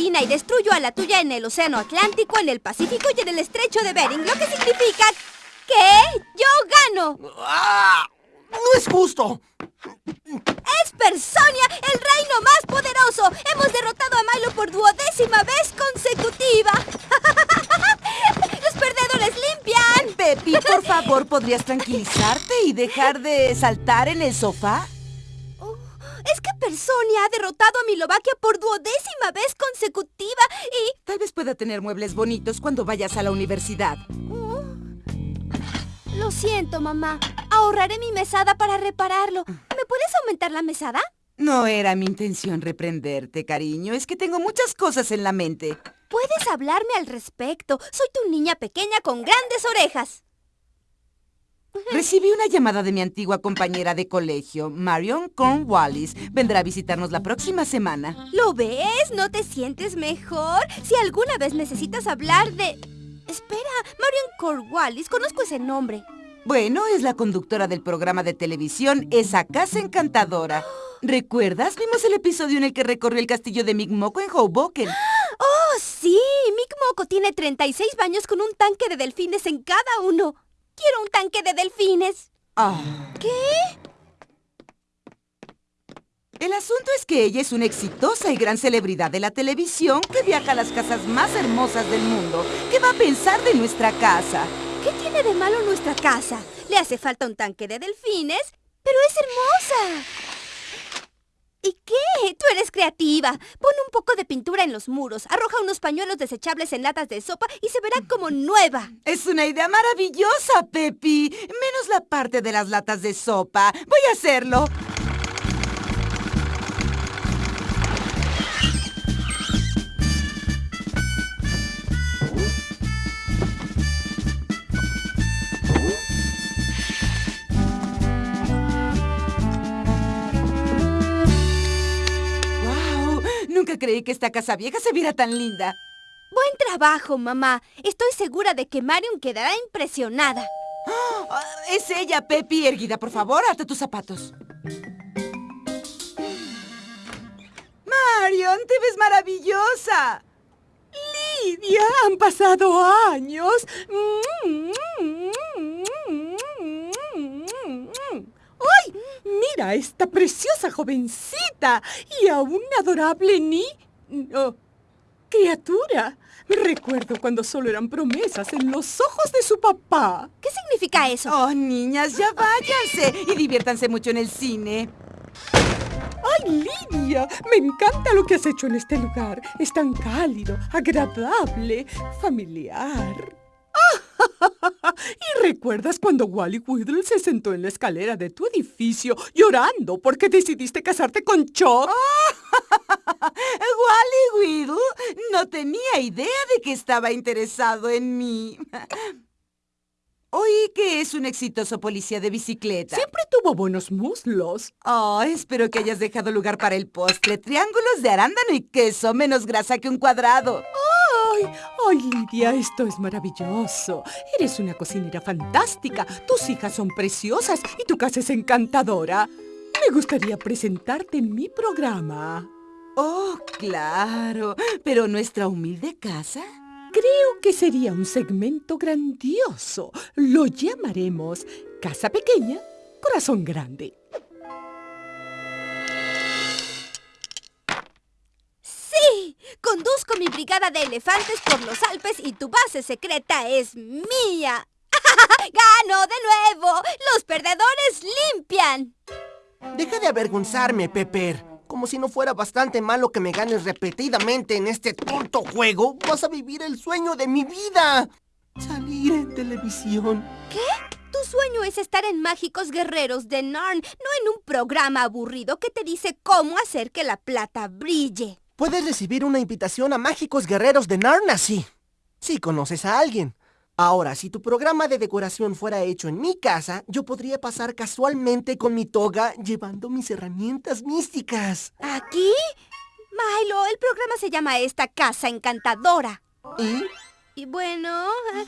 marina y destruyo a la tuya en el Océano Atlántico, en el Pacífico y en el Estrecho de Bering, lo que significa que yo gano. ¡Ah! ¡No es justo! ¡Es Personia, el reino más poderoso! ¡Hemos derrotado a Milo por duodécima vez consecutiva! ¡Los perdedores limpian! Pepi, por favor, ¿podrías tranquilizarte y dejar de saltar en el sofá? Personia ha derrotado a Milovaquia por duodécima vez consecutiva y... Tal vez pueda tener muebles bonitos cuando vayas a la universidad. Oh, lo siento, mamá. Ahorraré mi mesada para repararlo. ¿Me puedes aumentar la mesada? No era mi intención reprenderte, cariño. Es que tengo muchas cosas en la mente. Puedes hablarme al respecto. Soy tu niña pequeña con grandes orejas. Recibí una llamada de mi antigua compañera de colegio, Marion Cornwallis. Vendrá a visitarnos la próxima semana. ¿Lo ves? ¿No te sientes mejor? Si alguna vez necesitas hablar de... Espera, Marion Cornwallis, conozco ese nombre. Bueno, es la conductora del programa de televisión Esa Casa Encantadora. ¿Recuerdas? Vimos el episodio en el que recorrió el castillo de Micmoco en Hoboken. ¡Oh, sí! Micmoco tiene 36 baños con un tanque de delfines en cada uno. ¡Quiero un tanque de delfines! Ah. ¿Qué? El asunto es que ella es una exitosa y gran celebridad de la televisión que viaja a las casas más hermosas del mundo. ¿Qué va a pensar de nuestra casa? ¿Qué tiene de malo nuestra casa? Le hace falta un tanque de delfines, pero es hermosa. ¿Y qué? Tú eres creativa. Pon un poco de pintura en los muros, arroja unos pañuelos desechables en latas de sopa y se verá como nueva. Es una idea maravillosa, Pepi. Menos la parte de las latas de sopa. Voy a hacerlo. Nunca creí que esta casa vieja se viera tan linda. Buen trabajo, mamá. Estoy segura de que Marion quedará impresionada. ¡Oh! Es ella, Pepi. Erguida, por favor, ata tus zapatos. Marion, te ves maravillosa. Lidia, han pasado años. ¡Ay! Mira esta preciosa jovencita y a un adorable ni... Oh, criatura. Recuerdo cuando solo eran promesas en los ojos de su papá. ¿Qué significa eso? Oh, niñas, ya váyanse y diviértanse mucho en el cine. ¡Ay, Lidia! Me encanta lo que has hecho en este lugar. Es tan cálido, agradable, familiar. ¿Y recuerdas cuando Wally Whittle se sentó en la escalera de tu edificio llorando porque decidiste casarte con Chuck? Wally Whittle no tenía idea de que estaba interesado en mí. Oí que es un exitoso policía de bicicleta. Siempre tuvo buenos muslos. Oh, espero que hayas dejado lugar para el postre. Triángulos de arándano y queso, menos grasa que un cuadrado. ¡Ay! ¡Ay, Lidia! Esto es maravilloso. Eres una cocinera fantástica. Tus hijas son preciosas y tu casa es encantadora. Me gustaría presentarte en mi programa. Oh, claro. ¿Pero nuestra humilde casa? Creo que sería un segmento grandioso. Lo llamaremos Casa Pequeña, Corazón Grande. Conduzco mi brigada de elefantes por los Alpes y tu base secreta es mía. ¡Gano de nuevo! ¡Los perdedores limpian! Deja de avergonzarme, Pepper. Como si no fuera bastante malo que me ganes repetidamente en este tonto juego, vas a vivir el sueño de mi vida. Salir en televisión. ¿Qué? Tu sueño es estar en Mágicos Guerreros de Narn, no en un programa aburrido que te dice cómo hacer que la plata brille. Puedes recibir una invitación a Mágicos Guerreros de Narn así. Si conoces a alguien. Ahora, si tu programa de decoración fuera hecho en mi casa, yo podría pasar casualmente con mi toga llevando mis herramientas místicas. ¿Aquí? Milo, el programa se llama Esta Casa Encantadora. ¿Y? Y bueno... eh,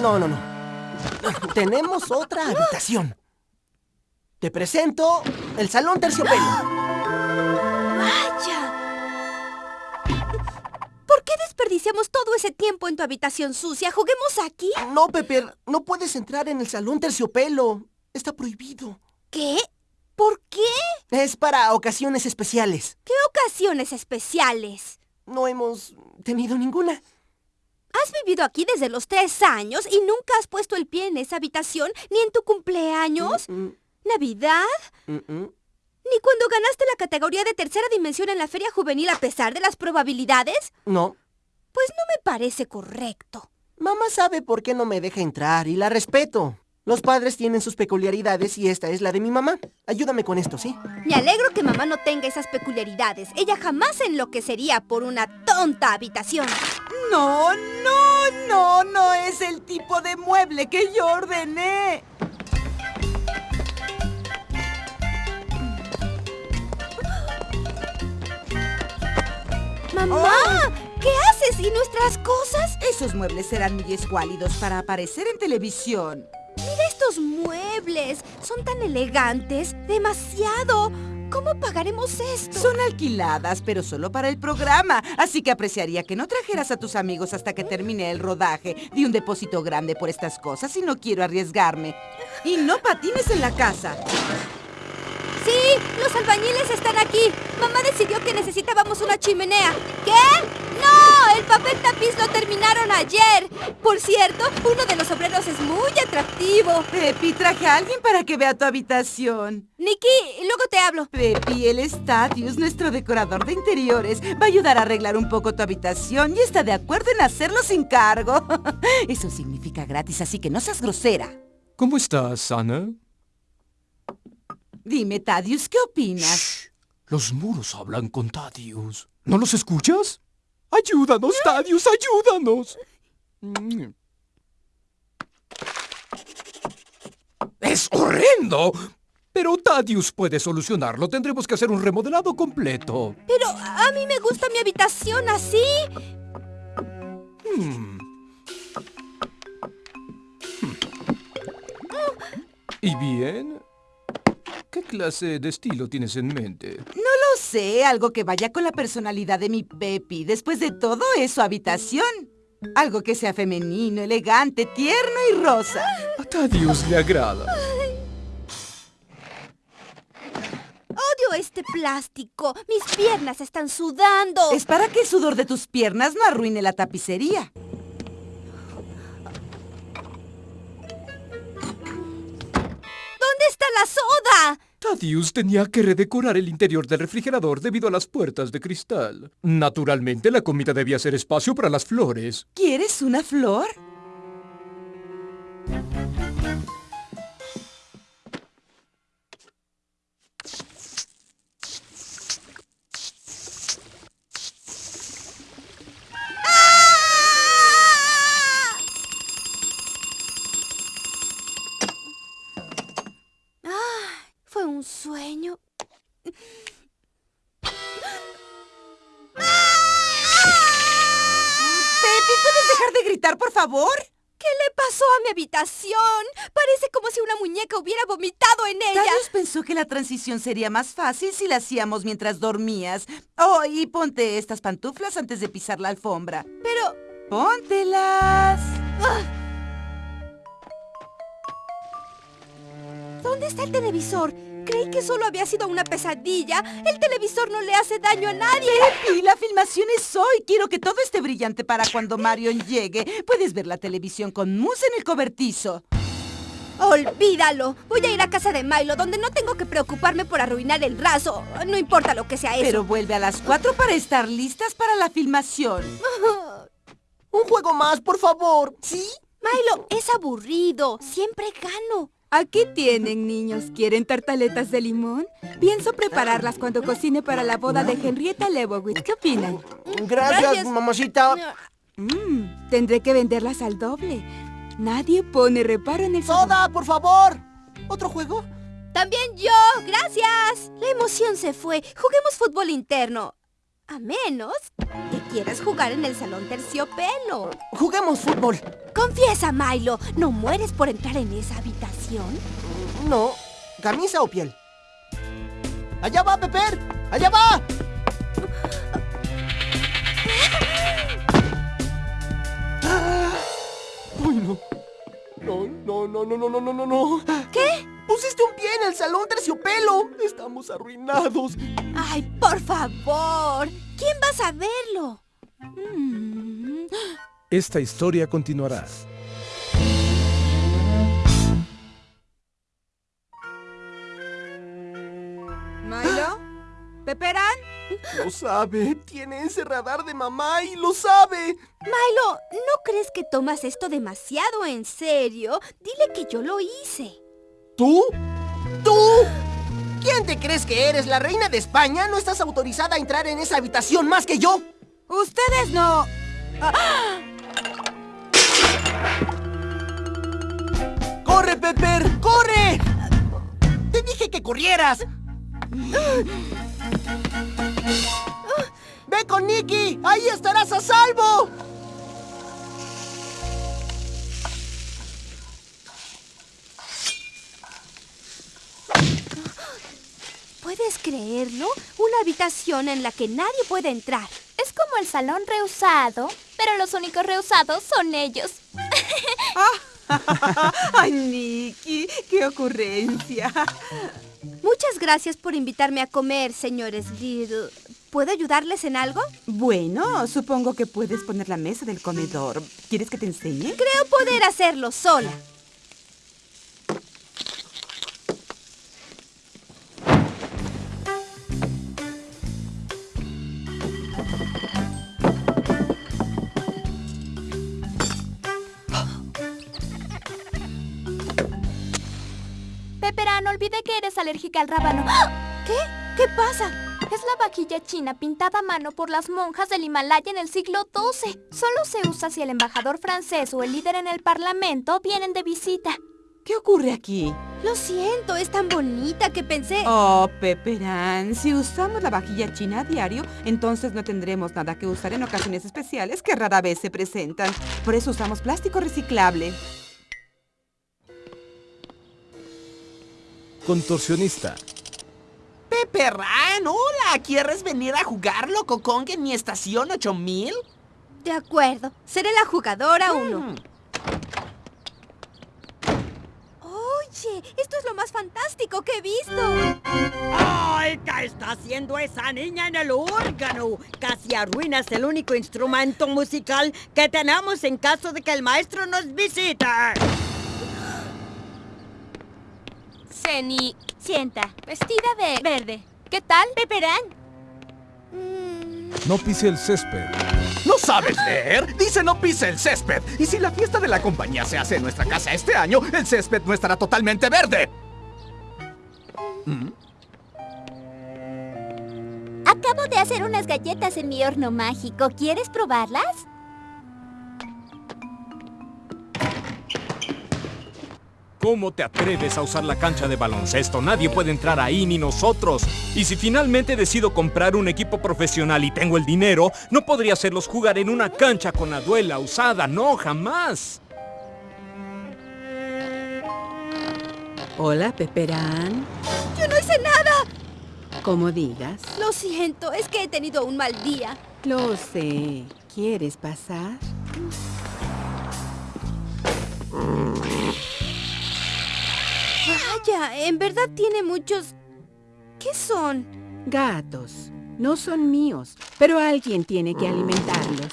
No, no, no. Tenemos otra habitación. Te presento el salón terciopelo. Qué desperdiciamos todo ese tiempo en tu habitación sucia? ¿Juguemos aquí? No, Pepper, no puedes entrar en el salón terciopelo. Está prohibido. ¿Qué? ¿Por qué? Es para ocasiones especiales. ¿Qué ocasiones especiales? No hemos tenido ninguna. Has vivido aquí desde los tres años y nunca has puesto el pie en esa habitación, ni en tu cumpleaños, Mm, Navidad, mm, mm. ni cuando ganaste la categoría de tercera dimensión en la feria juvenil a pesar de las probabilidades. No. Pues no me parece correcto. Mamá sabe por qué no me deja entrar y la respeto. Los padres tienen sus peculiaridades y esta es la de mi mamá. Ayúdame con esto, ¿sí? Me alegro que mamá no tenga esas peculiaridades. Ella jamás se enloquecería por una tonta habitación. No, no, no, no es el tipo de mueble que yo ordené. ¡Mamá! ¿Qué haces? ¿Y nuestras cosas? Esos muebles serán muy escuálidos para aparecer en televisión. Mira estos muebles. Son tan elegantes. Demasiado. ¿Cómo pagaremos esto? Son alquiladas, pero solo para el programa. Así que apreciaría que no trajeras a tus amigos hasta que termine el rodaje. Di un depósito grande por estas cosas y no quiero arriesgarme. Y no patines en la casa. Sí, los albañiles están aquí. Mamá decidió que necesitábamos una chimenea. ¿Qué? ¡No! El papel tapiz lo terminaron ayer. Por cierto, uno de los obreros es muy atractivo. Pepi, traje a alguien para que vea tu habitación. Nicky, luego te hablo. Pepi, el Stadius, nuestro decorador de interiores, va a ayudar a arreglar un poco tu habitación y está de acuerdo en hacerlo sin cargo. Eso significa gratis, así que no seas grosera. ¿Cómo estás, Ana? Dime, Tadius, ¿qué opinas? Los muros hablan con Tadius. ¿No los escuchas? ¡Ayúdanos, Tadius! ¡Ayúdanos! ¡Es horrendo! Pero Tadius puede solucionarlo. Tendremos que hacer un remodelado completo. Pero a mí me gusta mi habitación así. Hmm. Hmm. ¿Y bien? ¿Qué clase de estilo tienes en mente? No lo sé, algo que vaya con la personalidad de mi Pepi. Después de todo, es su habitación. Algo que sea femenino, elegante, tierno y rosa. A Tadius le agrada. Odio este plástico. Mis piernas están sudando. Es para que el sudor de tus piernas no arruine la tapicería. La soda? Tadius tenía que redecorar el interior del refrigerador debido a las puertas de cristal. Naturalmente, la comida debía ser espacio para las flores. ¿Quieres una flor? Mi habitación? Parece como si una muñeca hubiera vomitado en ella. Tadius pensó que la transición sería más fácil si la hacíamos mientras dormías. Oh, y ponte estas pantuflas antes de pisar la alfombra. Pero ¡Póntelas! ¿Dónde está el televisor? Creí que solo había sido una pesadilla. El televisor no le hace daño a nadie. Pepi, la filmación es hoy. Quiero que todo esté brillante para cuando Marion llegue. Puedes ver la televisión con mousse en el cobertizo. Olvídalo. Voy a ir a casa de Milo, donde no tengo que preocuparme por arruinar el raso. No importa lo que sea eso. Pero vuelve a las 4 para estar listas para la filmación. Un juego más, por favor. ¿Sí? Milo, es aburrido. Siempre gano. Aquí tienen, niños. ¿Quieren tartaletas de limón? Pienso prepararlas cuando cocine para la boda de Henrietta Lebowitz. ¿Qué opinan? Gracias, Gracias. mamacita. Mmm, tendré que venderlas al doble. Nadie pone reparo en el sabor. Soda, por favor. ¿Otro juego? También yo. Gracias. La emoción se fue. Juguemos fútbol interno. A menos que quieras jugar en el salón terciopelo. Juguemos fútbol. Confiesa, Milo, ¿no mueres por entrar en esa habitación? No. ¿Camisa o piel? ¡Allá va, Pepper! ¡Allá va! ¡Uy, no! No, no, no, no, no, no, no, no. ¿Qué? Pusiste un pie en el salón terciopelo. Estamos arruinados. Ay, por favor. ¿Quién va a saberlo? Mm. Esta historia continuará. ¿Milo? ¿Peperán? Lo sabe. Tiene ese radar de mamá y lo sabe. Milo, ¿no crees que tomas esto demasiado en serio? Dile que yo lo hice. ¿Tú? ¿Tú? ¿Quién te crees que eres? ¿La reina de España? ¿No estás autorizada a entrar en esa habitación más que yo? Ustedes no... ¡Corre, Pepper! ¡Corre! Te dije que corrieras. ¡Ve con Nicky! ¡Ahí estarás a salvo! ¿Puedes creerlo? Una habitación en la que nadie puede entrar. Es como el salón rehusado, pero los únicos rehusados son ellos. ¡Ay, Nicky! ¡Qué ocurrencia! Muchas gracias por invitarme a comer, señores Little. ¿Puedo ayudarles en algo? Bueno, supongo que puedes poner la mesa del comedor. ¿Quieres que te enseñe? Creo poder hacerlo sola. Olvide que eres alérgica al rábano. ¿Qué? ¿Qué pasa? Es la vajilla china pintada a mano por las monjas del Himalaya en el siglo XII. Solo se usa si el embajador francés o el líder en el parlamento vienen de visita. ¿Qué ocurre aquí? Lo siento, es tan bonita que pensé... Oh, Pepperán, si usamos la vajilla china a diario, entonces no tendremos nada que usar en ocasiones especiales que rara vez se presentan. Por eso usamos plástico reciclable. Contorsionista. Hola, ¿quieres venir a jugar Loco Kong en mi estación 8000? De acuerdo, seré la jugadora uno. Mm. Oye, esto es lo más fantástico que he visto. ¡Ay, qué está haciendo esa niña en el órgano! Casi arruinas el único instrumento musical que tenemos en caso de que el maestro nos visite. Ceni, sienta, vestida de verde. ¿Qué tal? Peperán. No pise el césped. ¿No sabes leer? Dice no pise el césped. Y si la fiesta de la compañía se hace en nuestra casa este año, el césped no estará totalmente verde. Acabo de hacer unas galletas en mi horno mágico. ¿Quieres probarlas? ¿Cómo te atreves a usar la cancha de baloncesto? Nadie puede entrar ahí, ni nosotros. Y si finalmente decido comprar un equipo profesional y tengo el dinero, no podría hacerlos jugar en una cancha con la duela usada. No, jamás. Hola, Pepperán. Yo no hice nada. Como digas. Lo siento, es que he tenido un mal día. Lo sé. ¿Quieres pasar? Vaya, en verdad tiene muchos... ¿Qué son? Gatos. No son míos, pero alguien tiene que alimentarlos.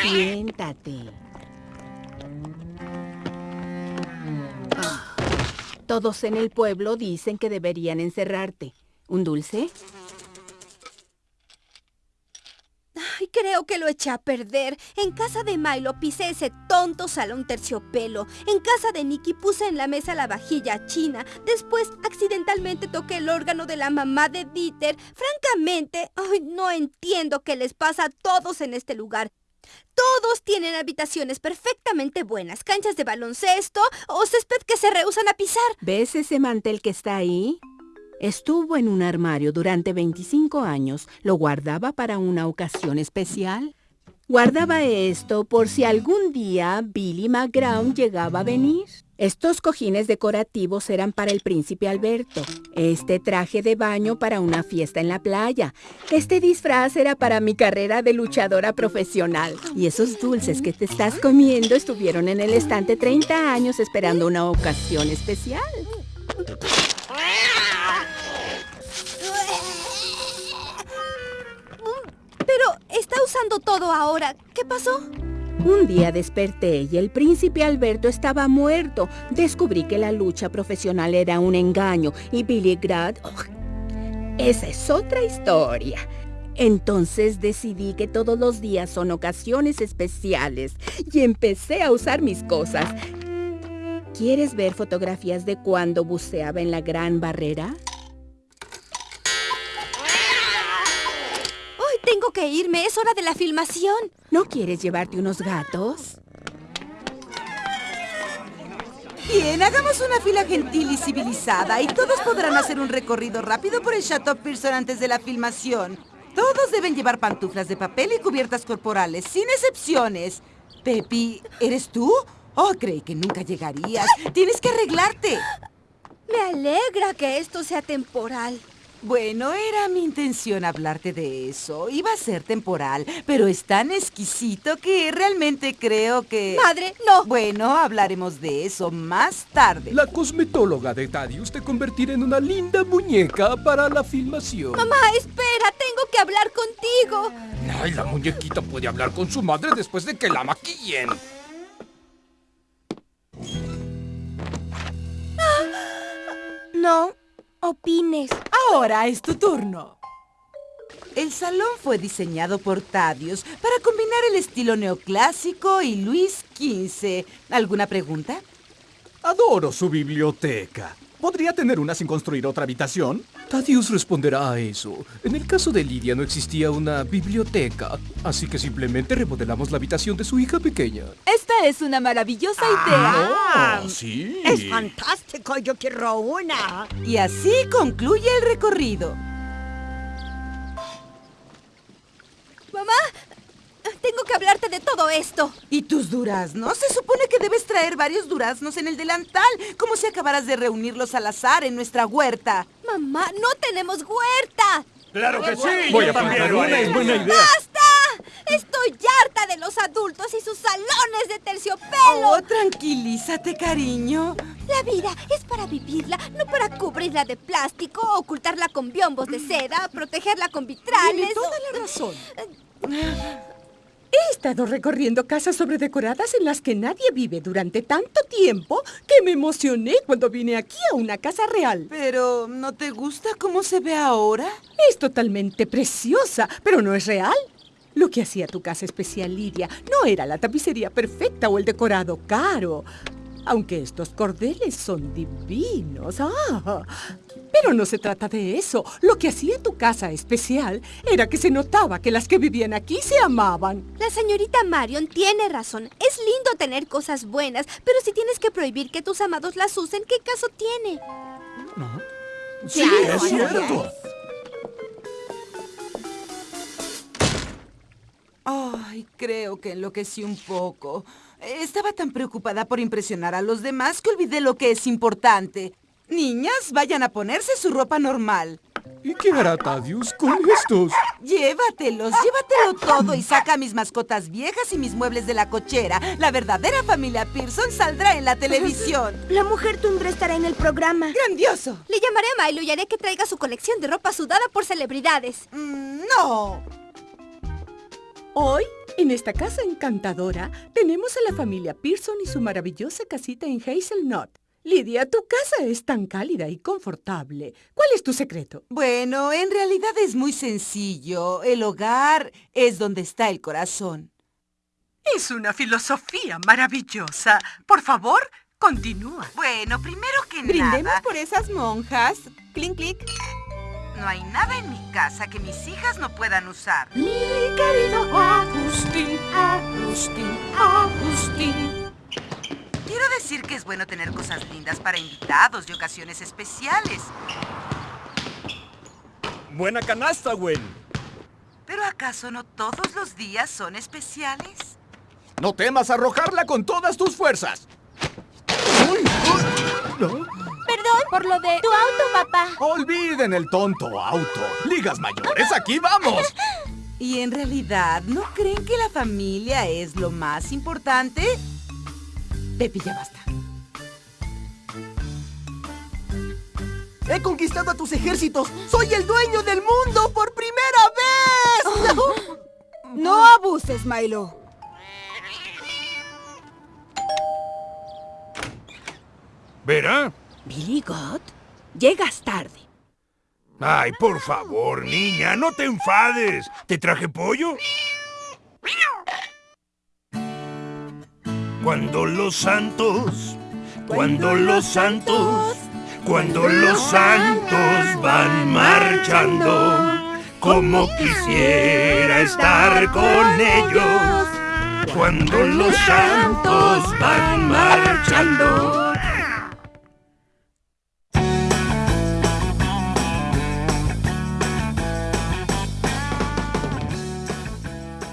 Siéntate. Ah, Todos en el pueblo dicen que deberían encerrarte. ¿Un dulce? Ay, creo que lo eché a perder. En casa de Milo pisé ese tonto salón terciopelo. En casa de Nicky puse en la mesa la vajilla china. Después, accidentalmente toqué el órgano de la mamá de Dieter. Francamente, ay, no entiendo qué les pasa a todos en este lugar. Todos tienen habitaciones perfectamente buenas, canchas de baloncesto o césped que se rehusan a pisar. ¿Ves ese mantel que está ahí? Estuvo en un armario durante 25 años. ¿Lo guardaba para una ocasión especial? Guardaba esto por si algún día Billy McGraw llegaba a venir. Estos cojines decorativos eran para el príncipe Alberto. Este traje de baño para una fiesta en la playa. Este disfraz era para mi carrera de luchadora profesional. Y esos dulces que te estás comiendo estuvieron en el estante 30 años esperando una ocasión especial. Todo ahora. ¿Qué pasó? Un día desperté y el príncipe Alberto estaba muerto. Descubrí que la lucha profesional era un engaño y Billy Grad... ¡oh! esa es otra historia. Entonces decidí que todos los días son ocasiones especiales y empecé a usar mis cosas. ¿Quieres ver fotografías de cuando buceaba en la Gran Barrera? Que irme. Es hora de la filmación. ¿No quieres llevarte unos gatos? Bien, hagamos una fila gentil y civilizada y todos podrán hacer un recorrido rápido por el Chateau Pearson antes de la filmación. Todos deben llevar pantuflas de papel y cubiertas corporales, sin excepciones. Pepi, ¿eres tú? Oh, creí que nunca llegarías. Tienes que arreglarte. Me alegra que esto sea temporal. Bueno, era mi intención hablarte de eso. Iba a ser temporal, pero es tan exquisito que realmente creo que... Madre, no. Bueno, hablaremos de eso más tarde. La cosmetóloga de Thaddeus te convertirá en una linda muñeca para la filmación. Mamá, espera, tengo que hablar contigo. Ay, la muñequita puede hablar con su madre después de que la maquillen. No opines. Ahora es tu turno. El salón fue diseñado por Thaddeus para combinar el estilo neoclásico y Luis XV. ¿Alguna pregunta? Adoro su biblioteca. ¿Podría tener una sin construir otra habitación? Thaddeus responderá a eso. En el caso de Lidia no existía una biblioteca, así que simplemente remodelamos la habitación de su hija pequeña. Esta es una maravillosa idea. ¡Ah! sí. Es fantástico, yo quiero una. Y así concluye el recorrido. Mamá, tengo que hablarte de todo esto. ¿Y tus duraznos? Se supone que debes traer varios duraznos en el delantal, como si acabaras de reunirlos al azar en nuestra huerta. Mamá, no tenemos huerta. ¡Claro que sí! Voy a lo una, es buena idea. ¡Basta! Estoy harta de los adultos y sus salones de terciopelo. Oh, tranquilízate, cariño. La vida es para vivirla, no para cubrirla de plástico, ocultarla con biombos de seda, protegerla con vitrales. Tiene toda la razón. He estado recorriendo casas sobredecoradas en las que nadie vive durante tanto tiempo que me emocioné cuando vine aquí a una casa real. Pero, ¿no te gusta cómo se ve ahora? Es totalmente preciosa, pero no es real. Lo que hacía tu casa especial, Lidia, no era la tapicería perfecta o el decorado caro. Aunque estos cordeles son divinos. Ah, pero no se trata de eso. Lo que hacía tu casa especial era que se notaba que las que vivían aquí se amaban. La señorita Marion tiene razón. Es lindo tener cosas buenas, pero si tienes que prohibir que tus amados las usen, ¿qué caso tiene? Sí, es cierto. Ay, creo que enloquecí un poco. Estaba tan preocupada por impresionar a los demás que olvidé lo que es importante. Niñas, vayan a ponerse su ropa normal. ¿Y qué hará Thaddeus con estos? Llévatelos, llévatelo todo y saca mis mascotas viejas y mis muebles de la cochera. La verdadera familia Pearson saldrá en la televisión. La mujer tundra estará en el programa. ¡Grandioso! Le llamaré a Milo y haré que traiga su colección de ropa sudada por celebridades. Mm, no. Hoy, en esta casa encantadora, tenemos a la familia Pearson y su maravillosa casita en Hazelnut. Lidia, tu casa es tan cálida y confortable. ¿Cuál es tu secreto? Bueno, en realidad es muy sencillo. El hogar es donde está el corazón. Es una filosofía maravillosa. Por favor, continúa. Bueno, primero que Brindemos nada, por esas monjas. Clink, clink. No hay nada en mi casa que mis hijas no puedan usar. Mi querido Agustín, Agustín, Agustín. Quiero decir que es bueno tener cosas lindas para invitados y ocasiones especiales. Buena canasta, Gwen. ¿Pero acaso no todos los días son especiales? No temas arrojarla con todas tus fuerzas. Perdón por lo de tu auto, papá. Olviden el tonto auto. Ligas mayores, aquí vamos. ¿Y en realidad no creen que la familia es lo más importante? Pepi, ya basta. He conquistado a tus ejércitos. Soy el dueño del mundo por primera vez. No abuses, Milo. ¿Verá? Billy God, llegas tarde. Ay, por favor, niña, no te enfades. ¿Te traje pollo? Cuando los santos, cuando los santos, cuando los santos van marchando, como quisiera estar con ellos. Cuando los santos van marchando.